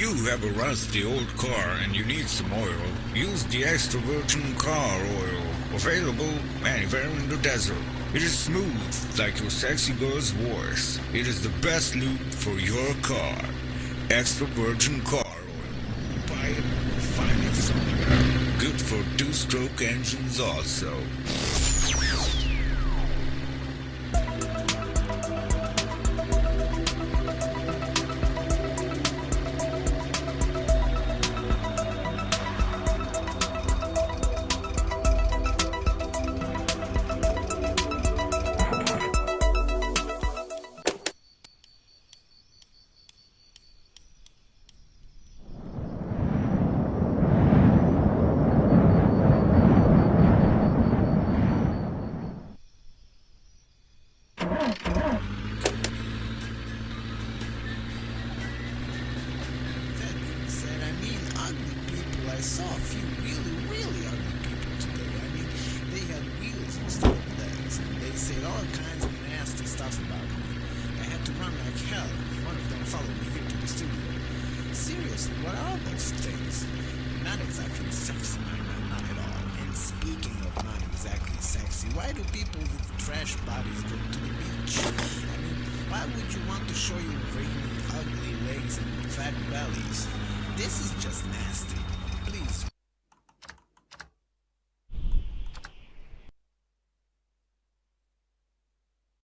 you have a rusty old car and you need some oil, use the extra virgin car oil, available anywhere in the desert. It is smooth like your sexy girl's voice. It is the best lube for your car. Extra virgin car oil. Buy it or find it somewhere. Good for two-stroke engines also. Stuff about me. I had to run like hell. One of them followed me here to the studio. Seriously, what are those things? Not exactly sexy, my man, not at all. And speaking of not exactly sexy, why do people with trash bodies go to the beach? I mean, why would you want to show your veiny, ugly legs and fat bellies? This is just nasty.